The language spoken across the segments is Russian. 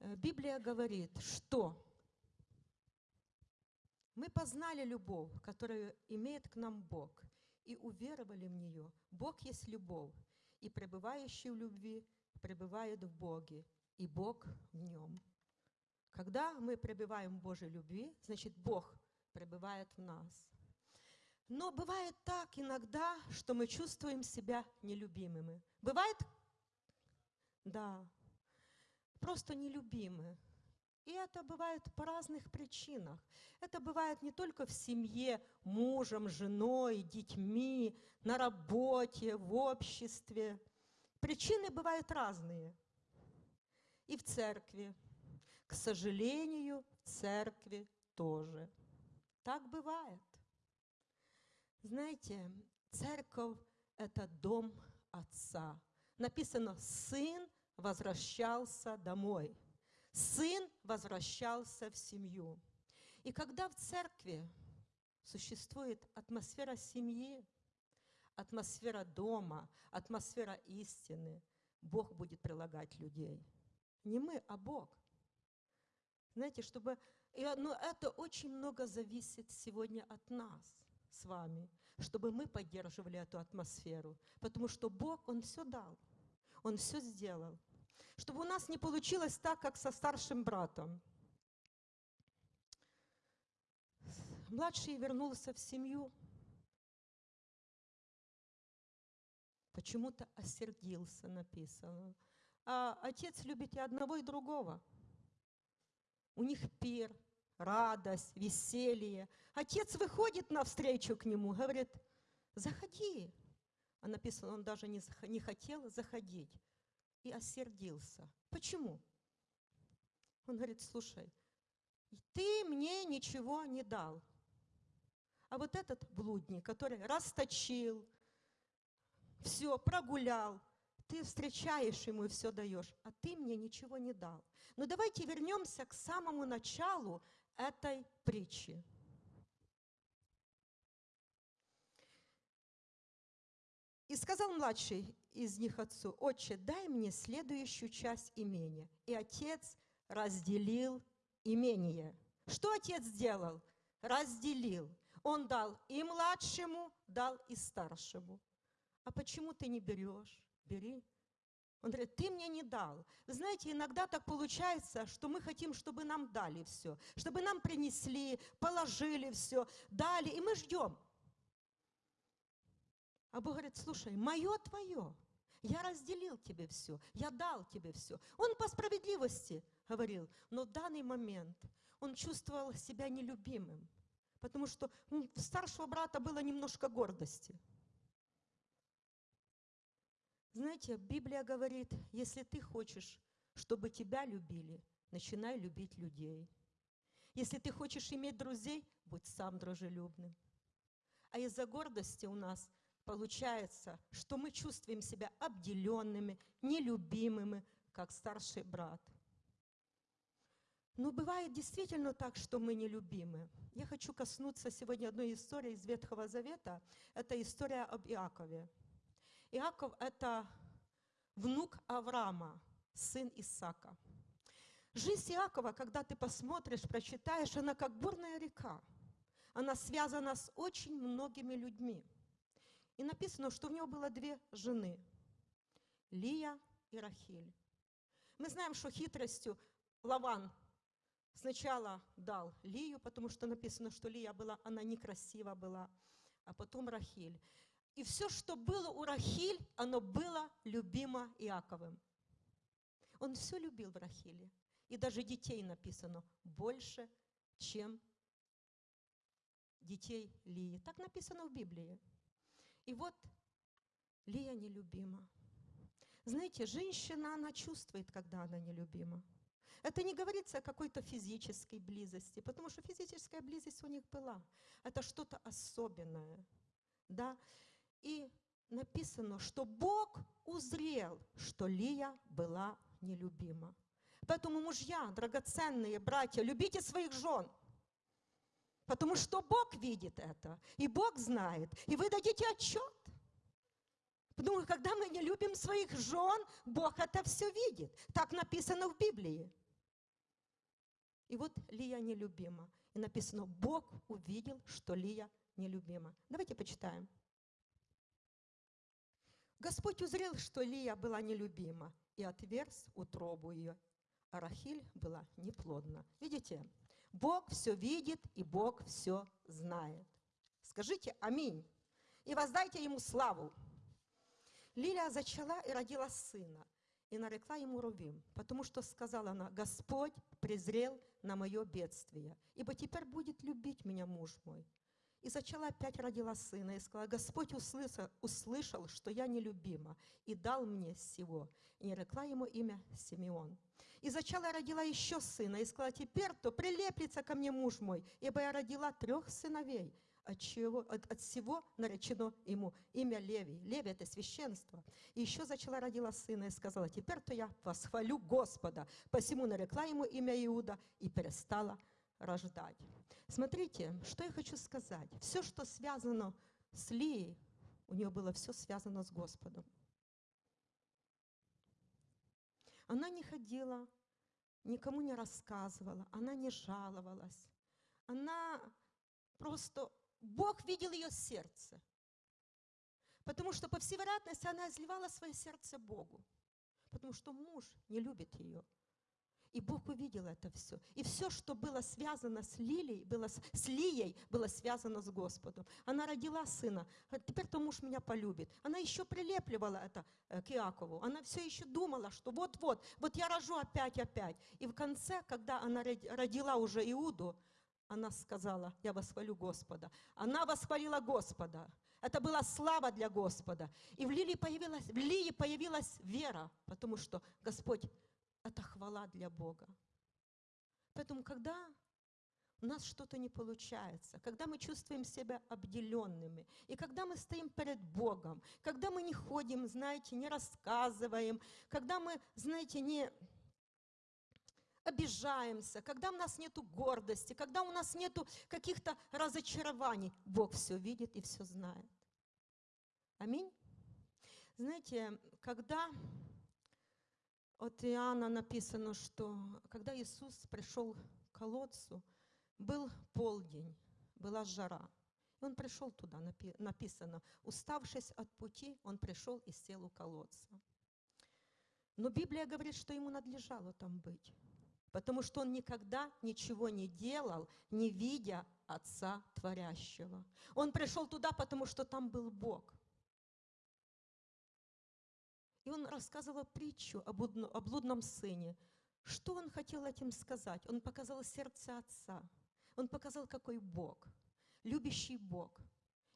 Э, Библия говорит, что мы познали любовь, которую имеет к нам Бог, и уверовали в нее. Бог есть любовь, и пребывающий в любви пребывает в Боге, и Бог в нем. Когда мы пребываем в Божьей любви, значит, Бог пребывает в нас. Но бывает так иногда, что мы чувствуем себя нелюбимыми. Бывает? Да. Просто нелюбимы. И это бывает по разных причинах. Это бывает не только в семье, мужем, женой, детьми, на работе, в обществе. Причины бывают разные. И в церкви. К сожалению, в церкви тоже. Так бывает. Знаете, церковь – это дом Отца. Написано, сын возвращался домой – сын возвращался в семью. И когда в церкви существует атмосфера семьи, атмосфера дома, атмосфера истины, Бог будет прилагать людей. Не мы, а Бог. Знаете, чтобы... Но ну, это очень много зависит сегодня от нас с вами, чтобы мы поддерживали эту атмосферу. Потому что Бог, Он все дал, Он все сделал. Чтобы у нас не получилось так, как со старшим братом. Младший вернулся в семью, почему-то осердился, написано. А отец любит и одного, и другого. У них пир, радость, веселье. Отец выходит навстречу к нему, говорит, заходи. А написано, он даже не, не хотел заходить и осердился. Почему? Он говорит, слушай, ты мне ничего не дал. А вот этот блудник, который расточил, все, прогулял, ты встречаешь ему и все даешь, а ты мне ничего не дал. Но давайте вернемся к самому началу этой притчи. И сказал младший из них отцу, «Отче, дай мне следующую часть имения». И отец разделил имение. Что отец сделал? Разделил. Он дал и младшему, дал и старшему. А почему ты не берешь? Бери. Он говорит, ты мне не дал. Вы знаете, иногда так получается, что мы хотим, чтобы нам дали все, чтобы нам принесли, положили все, дали, и мы ждем. А Бог говорит, слушай, мое твое, я разделил тебе все, я дал тебе все. Он по справедливости говорил, но в данный момент он чувствовал себя нелюбимым, потому что у старшего брата было немножко гордости. Знаете, Библия говорит, если ты хочешь, чтобы тебя любили, начинай любить людей. Если ты хочешь иметь друзей, будь сам дружелюбным. А из-за гордости у нас получается, что мы чувствуем себя обделенными, нелюбимыми, как старший брат. Но бывает действительно так, что мы нелюбимы. Я хочу коснуться сегодня одной истории из Ветхого Завета. Это история об Иакове. Иаков – это внук Авраама, сын Исака. Жизнь Иакова, когда ты посмотришь, прочитаешь, она как бурная река. Она связана с очень многими людьми – и написано, что у него было две жены, Лия и Рахиль. Мы знаем, что хитростью Лаван сначала дал Лию, потому что написано, что Лия была, она некрасива была, а потом Рахиль. И все, что было у Рахиль, оно было любимо Иаковым. Он все любил в Рахиле. И даже детей написано больше, чем детей Лии. Так написано в Библии. И вот Лия нелюбима. Знаете, женщина, она чувствует, когда она нелюбима. Это не говорится о какой-то физической близости, потому что физическая близость у них была. Это что-то особенное. Да? И написано, что Бог узрел, что Лия была нелюбима. Поэтому, мужья, драгоценные братья, любите своих жен – Потому что Бог видит это, и Бог знает, и вы дадите отчет. Потому что когда мы не любим своих жен, Бог это все видит. Так написано в Библии. И вот Лия нелюбима. И написано, Бог увидел, что Лия нелюбима. Давайте почитаем. Господь узрел, что Лия была нелюбима, и отверз утробу ее. А Рахиль была неплодна. Видите? Бог все видит, и Бог все знает. Скажите «Аминь» и воздайте Ему славу. Лилия зачала и родила сына, и нарекла ему Рувим, потому что сказала она, Господь презрел на мое бедствие, ибо теперь будет любить меня муж мой. И зачала опять родила сына, и сказала, Господь услышал, услышал, что я нелюбима, и дал мне всего. И нарекла ему имя Симеон. И зачала родила еще сына, и сказала, теперь то прилеплется ко мне муж мой, ибо я родила трех сыновей – от, чего, от, от всего наречено ему имя Леви. Леви – это священство. И еще зачала родила сына и сказала, теперь-то я восхвалю Господа. Посему нарекла ему имя Иуда и перестала рождать. Смотрите, что я хочу сказать. Все, что связано с Лией, у нее было все связано с Господом. Она не ходила, никому не рассказывала, она не жаловалась. Она просто Бог видел ее сердце. Потому что, по всей вероятности, она изливала свое сердце Богу. Потому что муж не любит ее. И Бог увидел это все. И все, что было связано с Лилией, было с, Лией, было связано с Господом. Она родила сына. Теперь-то муж меня полюбит. Она еще прилепливала это э, к Иакову. Она все еще думала, что вот-вот, вот я рожу опять-опять. И в конце, когда она родила уже Иуду, она сказала, я восхвалю Господа. Она восхвалила Господа. Это была слава для Господа. И в Лилии появилась, в Лии появилась вера, потому что Господь – это хвала для Бога. Поэтому, когда у нас что-то не получается, когда мы чувствуем себя обделенными, и когда мы стоим перед Богом, когда мы не ходим, знаете, не рассказываем, когда мы, знаете, не обижаемся, когда у нас нет гордости, когда у нас нет каких-то разочарований, Бог все видит и все знает. Аминь. Знаете, когда от Иоанна написано, что когда Иисус пришел к колодцу, был полдень, была жара. И он пришел туда, написано, уставшись от пути, он пришел и сел у колодца. Но Библия говорит, что ему надлежало там быть потому что он никогда ничего не делал, не видя Отца Творящего. Он пришел туда, потому что там был Бог. И он рассказывал притчу о блудном сыне. Что он хотел этим сказать? Он показал сердце Отца. Он показал, какой Бог, любящий Бог.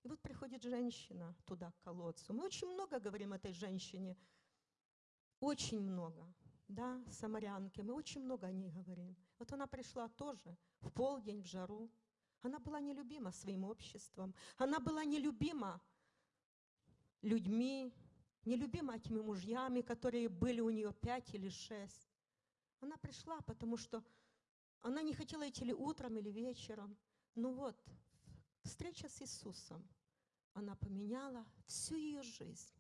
И вот приходит женщина туда, к колодцу. Мы очень много говорим этой женщине, очень много да, самарянки, мы очень много о ней говорим. Вот она пришла тоже в полдень, в жару. Она была нелюбима своим обществом, она была нелюбима людьми, нелюбима этими мужьями, которые были у нее пять или шесть. Она пришла, потому что она не хотела идти ли утром, или вечером. Ну вот, встреча с Иисусом, она поменяла всю ее жизнь.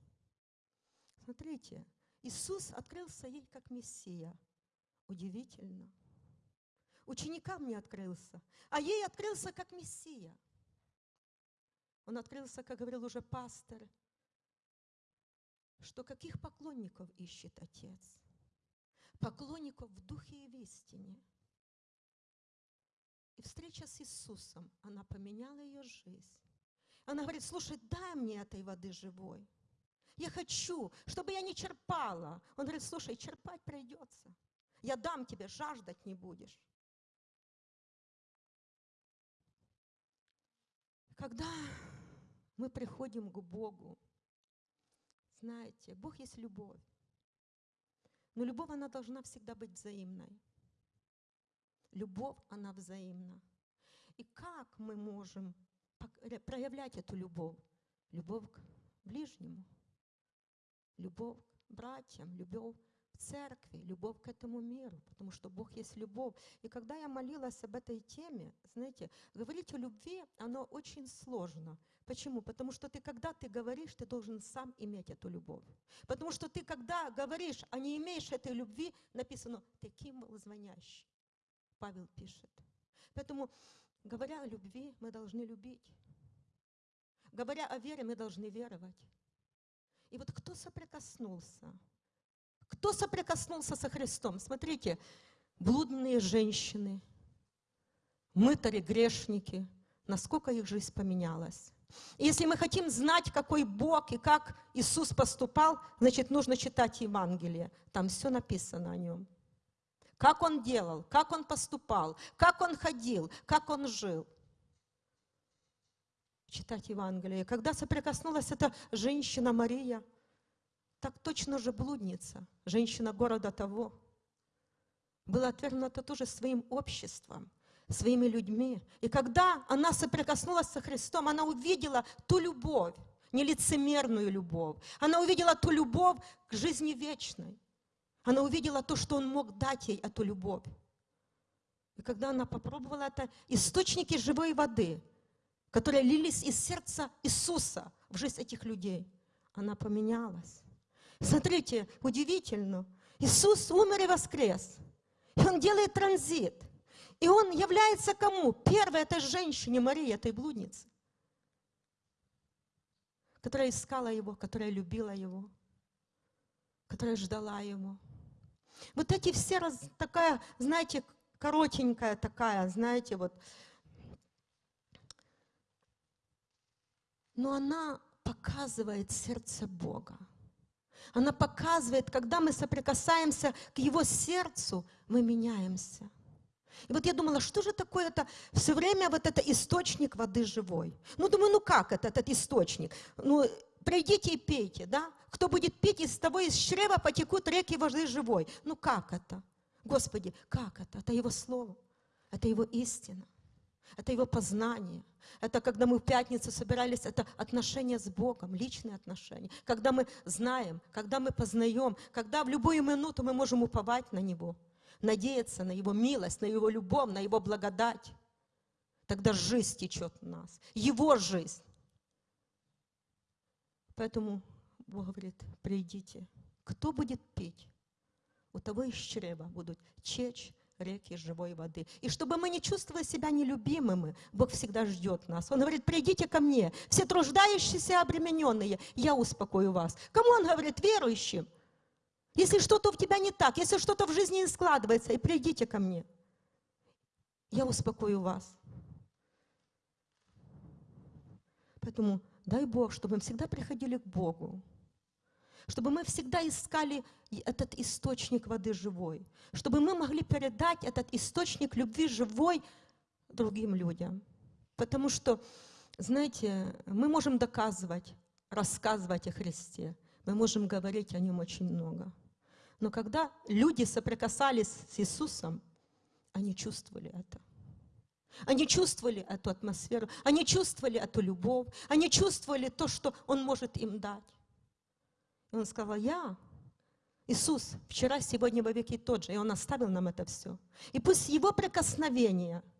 Смотрите, Иисус открылся ей как Мессия. Удивительно. Ученикам не открылся, а ей открылся как Мессия. Он открылся, как говорил уже пастор, что каких поклонников ищет Отец? Поклонников в духе и в истине. И встреча с Иисусом, она поменяла ее жизнь. Она говорит, слушай, дай мне этой воды живой. Я хочу, чтобы я не черпала. Он говорит, слушай, черпать придется. Я дам тебе, жаждать не будешь. Когда мы приходим к Богу, знаете, Бог есть любовь. Но любовь, она должна всегда быть взаимной. Любовь, она взаимна. И как мы можем проявлять эту любовь? Любовь к ближнему – любовь к братьям, любовь к церкви, любовь к этому миру, потому что Бог есть любовь. И когда я молилась об этой теме, знаете, говорить о любви, оно очень сложно. Почему? Потому что ты, когда ты говоришь, ты должен сам иметь эту любовь. Потому что ты, когда говоришь, а не имеешь этой любви, написано, таким был звонящий. Павел пишет. Поэтому, говоря о любви, мы должны любить. Говоря о вере, мы должны веровать. И вот кто соприкоснулся? Кто соприкоснулся со Христом? Смотрите, блудные женщины, мытари, грешники, насколько их жизнь поменялась. Если мы хотим знать, какой Бог и как Иисус поступал, значит, нужно читать Евангелие. Там все написано о нем. Как он делал, как он поступал, как он ходил, как он жил. Читать Евангелие. Когда соприкоснулась эта женщина Мария, так точно же блудница, женщина города того, была отвергнута тоже своим обществом, своими людьми. И когда она соприкоснулась со Христом, она увидела ту любовь, нелицемерную любовь. Она увидела ту любовь к жизни вечной. Она увидела то, что Он мог дать ей, эту любовь. И когда она попробовала это, источники живой воды, которые лились из сердца Иисуса в жизнь этих людей, она поменялась. Смотрите, удивительно. Иисус умер и воскрес. И Он делает транзит – и он является кому? Первой этой женщине, Марии, этой блуднице, которая искала его, которая любила его, которая ждала его. Вот эти все, раз, такая, знаете, коротенькая такая, знаете, вот. Но она показывает сердце Бога. Она показывает, когда мы соприкасаемся к Его сердцу, мы меняемся – и вот я думала, что же такое это все время вот это источник воды живой. Ну, думаю, ну как это, этот источник? Ну, придите и пейте, да? Кто будет пить, из того из чрева потекут реки воды живой. Ну как это? Господи, как это? Это Его Слово, это Его истина, это Его познание. Это когда мы в пятницу собирались, это отношения с Богом, личные отношения. Когда мы знаем, когда мы познаем, когда в любую минуту мы можем уповать на Него – надеяться на Его милость, на Его любовь, на Его благодать, тогда жизнь течет в нас, Его жизнь. Поэтому Бог говорит, придите. Кто будет пить? У того из чрева будут чечь реки живой воды. И чтобы мы не чувствовали себя нелюбимыми, Бог всегда ждет нас. Он говорит, придите ко мне, все труждающиеся обремененные, я успокою вас. Кому он говорит? Верующим. Если что-то в тебя не так, если что-то в жизни не складывается, и придите ко мне. Я успокою вас. Поэтому дай Бог, чтобы мы всегда приходили к Богу, чтобы мы всегда искали этот источник воды живой, чтобы мы могли передать этот источник любви живой другим людям. Потому что, знаете, мы можем доказывать, рассказывать о Христе, мы можем говорить о Нем очень много. Но когда люди соприкасались с Иисусом, они чувствовали это. Они чувствовали эту атмосферу, они чувствовали эту любовь, они чувствовали то, что Он может им дать. И Он сказал, я, Иисус, вчера, сегодня, во веки тот же, и Он оставил нам это все. И пусть Его прикосновение –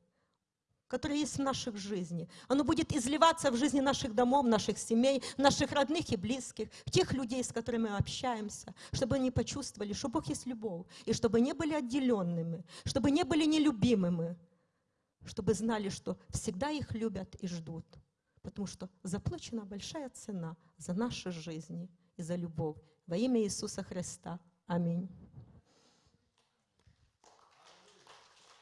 которое есть в наших жизни. Оно будет изливаться в жизни наших домов, наших семей, наших родных и близких, тех людей, с которыми мы общаемся, чтобы они почувствовали, что Бог есть любовь, и чтобы не были отделенными, чтобы не были нелюбимыми, чтобы знали, что всегда их любят и ждут, потому что заплачена большая цена за наши жизни и за любовь. Во имя Иисуса Христа. Аминь.